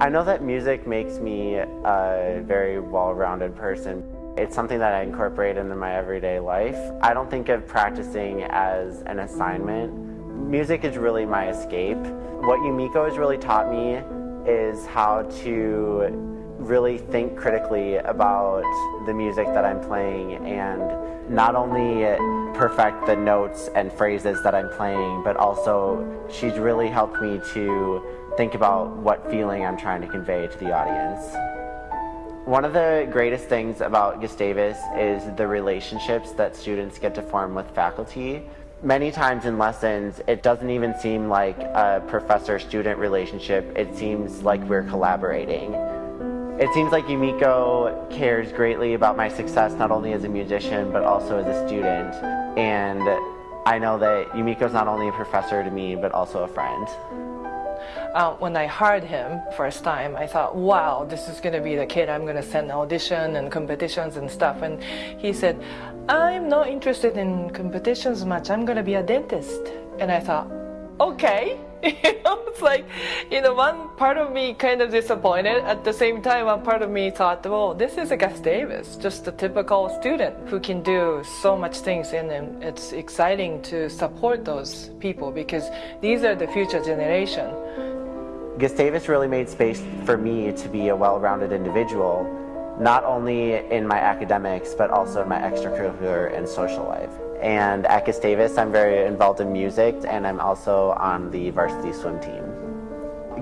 I know that music makes me a very well-rounded person. It's something that I incorporate into my everyday life. I don't think of practicing as an assignment. Music is really my escape. What Yumiko has really taught me is how to really think critically about the music that I'm playing and not only perfect the notes and phrases that I'm playing, but also she's really helped me to think about what feeling I'm trying to convey to the audience. One of the greatest things about Gustavus is the relationships that students get to form with faculty. Many times in lessons, it doesn't even seem like a professor-student relationship. It seems like we're collaborating. It seems like Yumiko cares greatly about my success not only as a musician but also as a student. And I know that Yumiko's not only a professor to me but also a friend. Uh, when I heard him first time, I thought, wow, this is going to be the kid I'm going to send audition and competitions and stuff. And he said, I'm not interested in competitions much. I'm going to be a dentist. And I thought, okay. it's like, you know, one part of me kind of disappointed. At the same time, one part of me thought, well, this is a Gustavus, just a typical student who can do so much things. And it's exciting to support those people because these are the future generation. Gustavus really made space for me to be a well-rounded individual, not only in my academics, but also in my extracurricular and social life. And at Gustavus, I'm very involved in music, and I'm also on the varsity swim team.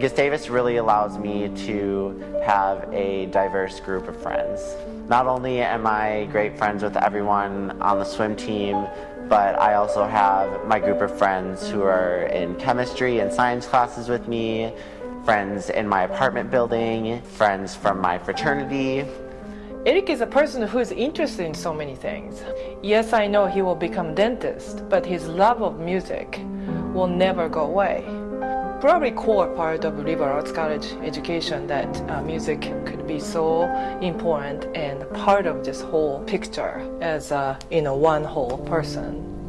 Gustavus really allows me to have a diverse group of friends. Not only am I great friends with everyone on the swim team, but I also have my group of friends who are in chemistry and science classes with me, friends in my apartment building, friends from my fraternity, Eric is a person who is interested in so many things. Yes, I know he will become dentist, but his love of music will never go away. Probably core part of liberal arts college education that uh, music could be so important and part of this whole picture as a you know one whole person.